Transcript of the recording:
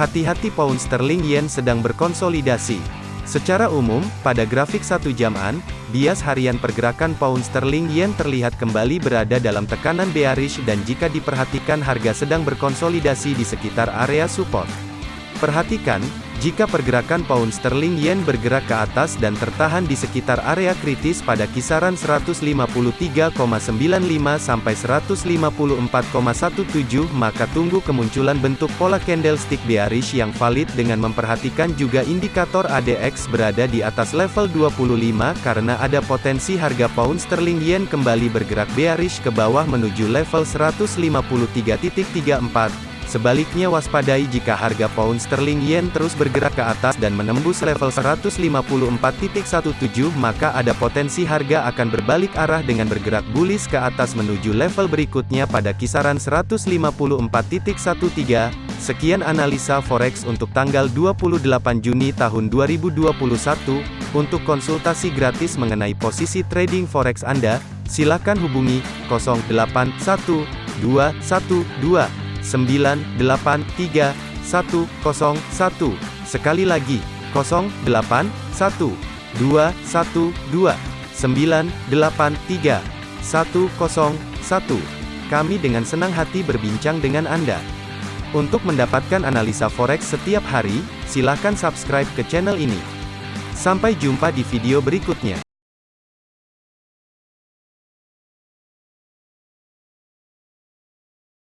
Hati-hati pound sterling yen sedang berkonsolidasi. Secara umum, pada grafik satu jaman, bias harian pergerakan pound sterling yen terlihat kembali berada dalam tekanan bearish dan jika diperhatikan harga sedang berkonsolidasi di sekitar area support. Perhatikan, jika pergerakan pound sterling yen bergerak ke atas dan tertahan di sekitar area kritis pada kisaran 153,95 sampai 154,17 maka tunggu kemunculan bentuk pola candlestick bearish yang valid dengan memperhatikan juga indikator ADX berada di atas level 25 karena ada potensi harga pound sterling yen kembali bergerak bearish ke bawah menuju level 153.34 Sebaliknya waspadai jika harga pound sterling yen terus bergerak ke atas dan menembus level 154.17 maka ada potensi harga akan berbalik arah dengan bergerak bullish ke atas menuju level berikutnya pada kisaran 154.13. Sekian analisa forex untuk tanggal 28 Juni tahun 2021. Untuk konsultasi gratis mengenai posisi trading forex Anda, silakan hubungi 081212 983 101. Sekali lagi, 081 212 983 101. Kami dengan senang hati berbincang dengan Anda. Untuk mendapatkan analisa forex setiap hari, silakan subscribe ke channel ini. Sampai jumpa di video berikutnya.